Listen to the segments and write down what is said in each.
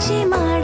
মাঝি মার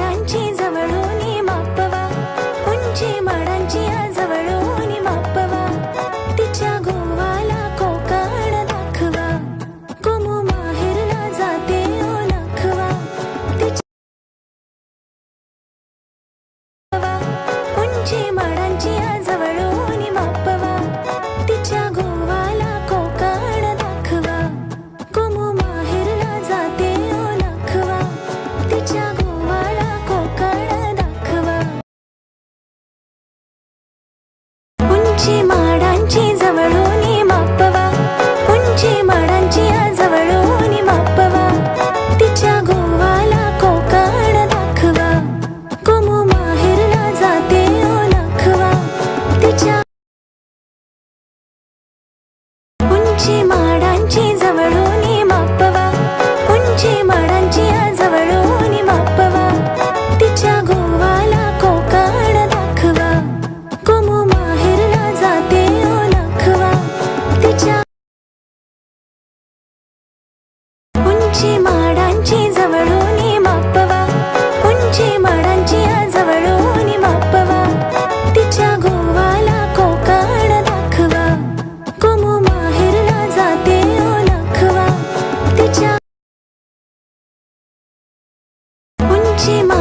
しま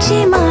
寂寞。